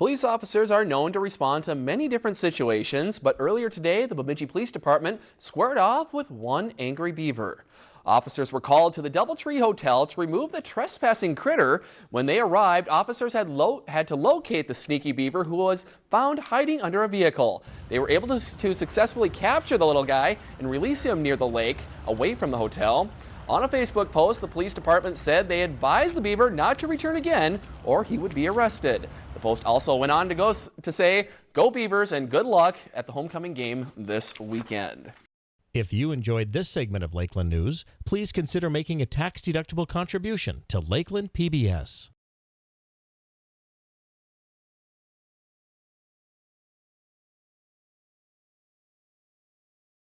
Police officers are known to respond to many different situations, but earlier today, the Bemidji Police Department squared off with one angry beaver. Officers were called to the Doubletree Hotel to remove the trespassing critter. When they arrived, officers had, had, to locate the sneaky beaver who was found hiding under a vehicle. They were able to, to successfully capture the little guy and release him near the lake, away from the hotel. On a Facebook post, the police department said they advised the beaver not to return again or he would be arrested. The post also went on to go to say, go Beavers and good luck at the homecoming game this weekend. If you enjoyed this segment of Lakeland News, please consider making a tax-deductible contribution to Lakeland PBS.